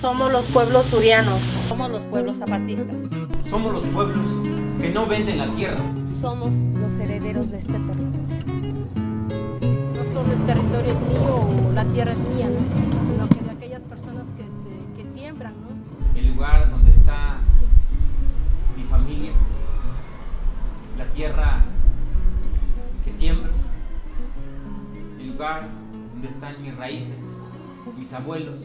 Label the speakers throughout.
Speaker 1: Somos los pueblos surianos.
Speaker 2: Somos los pueblos zapatistas.
Speaker 3: Somos los pueblos que no venden la tierra.
Speaker 4: Somos los herederos de este territorio.
Speaker 5: No solo el territorio es mío o la tierra es mía, ¿no? sino que de aquellas personas que, este, que siembran. ¿no?
Speaker 3: El lugar donde está mi familia, la tierra que siembro, el lugar donde están mis raíces, mis abuelos,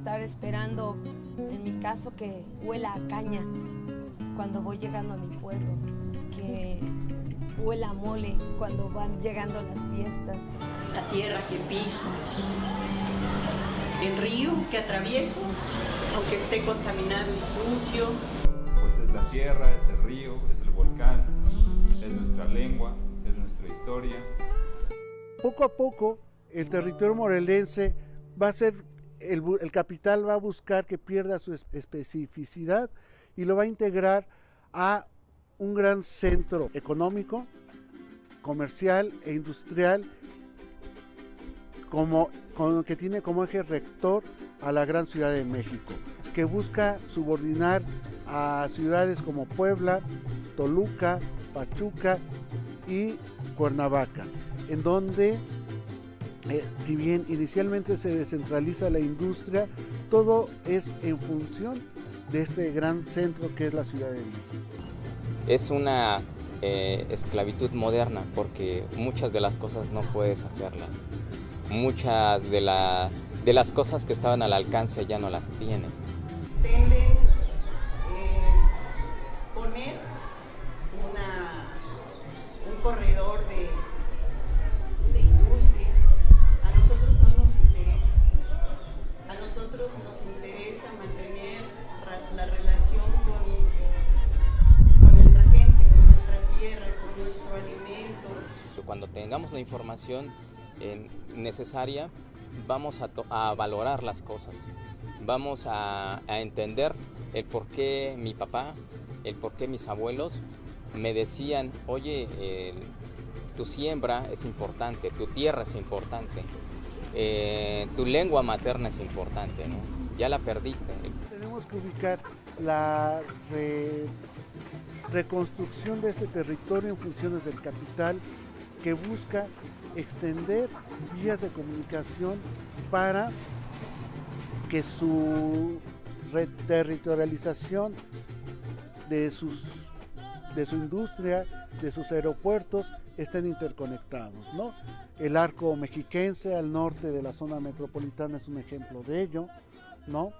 Speaker 4: estar esperando, en mi caso, que huela a caña cuando voy llegando a mi pueblo, que huela a mole cuando van llegando las fiestas.
Speaker 6: La tierra que piso, el río que atravieso, aunque esté contaminado y sucio.
Speaker 7: Pues es la tierra, es el río, es el volcán, es nuestra lengua, es nuestra historia.
Speaker 8: Poco a poco, el territorio morelense va a ser el, capital va a buscar que pierda su especificidad y lo va a integrar a un gran centro económico, comercial e industrial como, que tiene como eje rector a la gran ciudad de México, que busca subordinar a ciudades como Puebla, Toluca, Pachuca y Cuernavaca, en donde eh, si bien inicialmente se descentraliza la industria, todo es en función de este gran centro que es la Ciudad de México.
Speaker 9: Es una eh, esclavitud moderna porque muchas de las cosas no puedes hacerlas. Muchas de, de las cosas que estaban al alcance ya no las tienes.
Speaker 6: Eh, poner un corredor
Speaker 9: tengamos la información necesaria, vamos a, valorar las cosas, vamos a, entender el por qué mi papá, el por qué mis abuelos me decían, oye, tu siembra es importante, tu tierra es importante, eh, tu lengua materna es importante, ya la perdiste.
Speaker 8: Tenemos que ubicar la reconstrucción de este territorio en funciones del capital que busca extender vías de comunicación para que su reterritorialización de, sus, de su industria, de sus aeropuertos, estén interconectados. ¿no? El arco mexiquense al norte de la zona metropolitana es un ejemplo de ello. ¿no?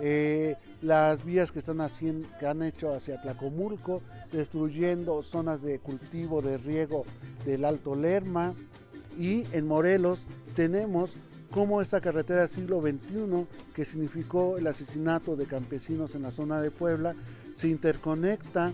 Speaker 8: Eh, las vías que están haciendo, que han hecho hacia Tlacomulco, destruyendo zonas de cultivo, de riego del Alto Lerma. Y en Morelos tenemos como esta carretera del siglo XXI, que significó el asesinato de campesinos en la zona de Puebla, se interconecta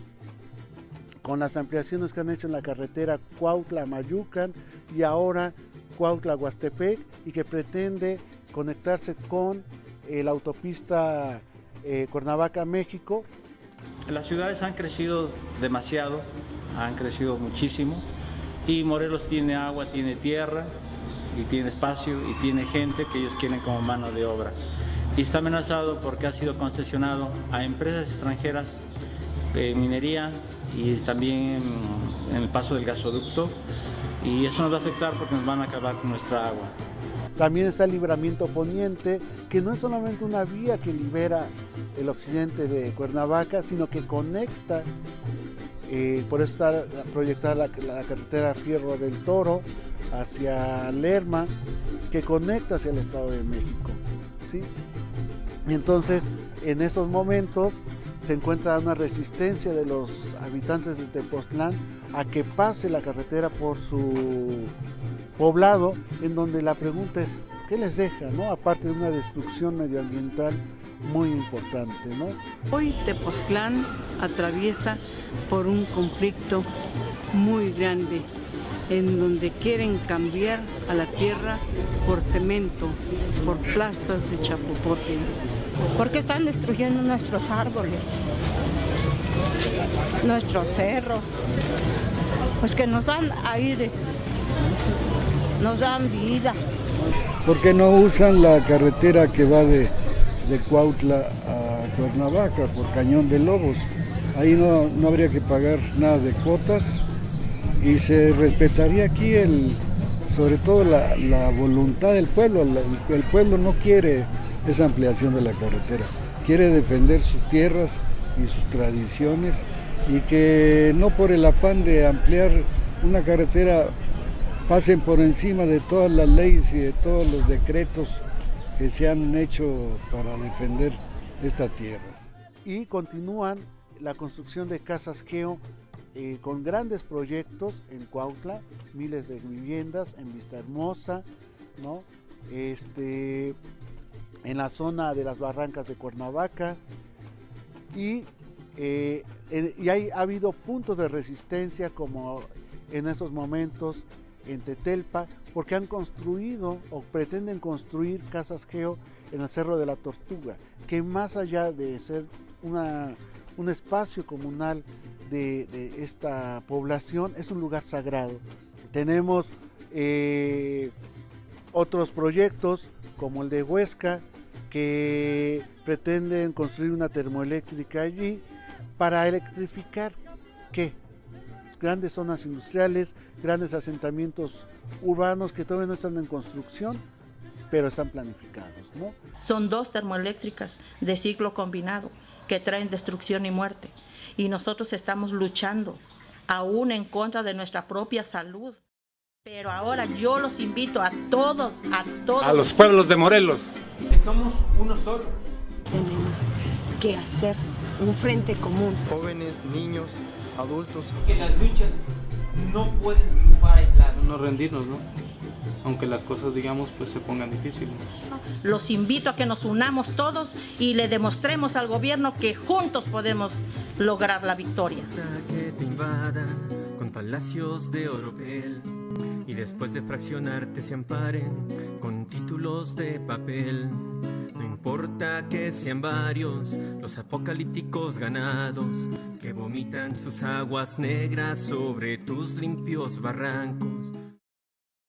Speaker 8: con las ampliaciones que han hecho en la carretera Cuautla-Mayucan y ahora Cuautla-Huastepec y que pretende conectarse con la autopista eh, Cuernavaca-México.
Speaker 10: Las ciudades han crecido demasiado, han crecido muchísimo y Morelos tiene agua, tiene tierra y tiene espacio y tiene gente que ellos quieren como mano de obra. Y está amenazado porque ha sido concesionado a empresas extranjeras de minería y también en el paso del gasoducto y eso nos va a afectar porque nos van a acabar con nuestra agua.
Speaker 8: También está el libramiento poniente, que no es solamente una vía que libera el occidente de Cuernavaca, sino que conecta, eh, por eso está proyectada la, carretera Fierro del Toro hacia Lerma, que conecta hacia el Estado de México. ¿sí? entonces, en estos momentos se encuentra una resistencia de los habitantes de Tepoztlán a que pase la carretera por su poblado, en donde la pregunta es, ¿qué les deja? No? Aparte de una destrucción medioambiental muy importante. ¿no?
Speaker 11: Hoy Tepoztlán atraviesa por un conflicto muy grande en donde quieren cambiar a la tierra por cemento, por plastas de chapopote.
Speaker 12: Porque están destruyendo nuestros árboles, nuestros cerros, pues que nos dan aire, nos dan vida.
Speaker 13: ¿Por qué no usan la carretera que va de, de Cuautla a Cuernavaca por Cañón de Lobos? Ahí no, no habría que pagar nada de cuotas y se respetaría aquí el, sobre todo la, la voluntad del pueblo. El pueblo no quiere esa ampliación de la carretera, quiere defender sus tierras y sus tradiciones y que no por el afán de ampliar una carretera pasen por encima de todas las leyes y de todos los decretos que se han hecho para defender esta tierra.
Speaker 8: y continúan la construcción de casas geo eh, con grandes proyectos en Cuautla, miles de viviendas en Vista Hermosa, ¿no? Este, en la zona de las barrancas de Cuernavaca y, eh, eh, y hay, ha habido puntos de resistencia como en esos momentos en Tetelpa porque han construido o pretenden construir casas geo en el Cerro de la Tortuga, que más allá de ser una, un espacio comunal de, esta población, es un lugar sagrado. Tenemos eh, otros proyectos como el de Huesca, que pretenden construir una termoeléctrica allí para electrificar qué? Grandes zonas industriales, grandes asentamientos urbanos que todavía no están en construcción, pero están planificados, ¿no?
Speaker 2: Son dos termoeléctricas de ciclo combinado que traen destrucción y muerte. Y nosotros estamos luchando aún en contra de nuestra propia salud. Pero ahora yo los invito a todos, a todos.
Speaker 14: A los pueblos de Morelos.
Speaker 3: Que somos uno solo.
Speaker 4: Tenemos que hacer un frente común.
Speaker 15: Jóvenes, niños, adultos.
Speaker 3: Que las luchas no pueden triunfar aisladas.
Speaker 16: No rendirnos, ¿no? Aunque las cosas, digamos, pues se pongan difíciles.
Speaker 2: Los invito a que nos unamos todos y le demostremos al gobierno que juntos podemos lograr la victoria.
Speaker 17: que te invadan con palacios de oropel y después de fraccionarte se amparen con títulos de papel. Importa que sean varios los apocalípticos ganados que vomitan sus aguas negras sobre tus limpios barrancos.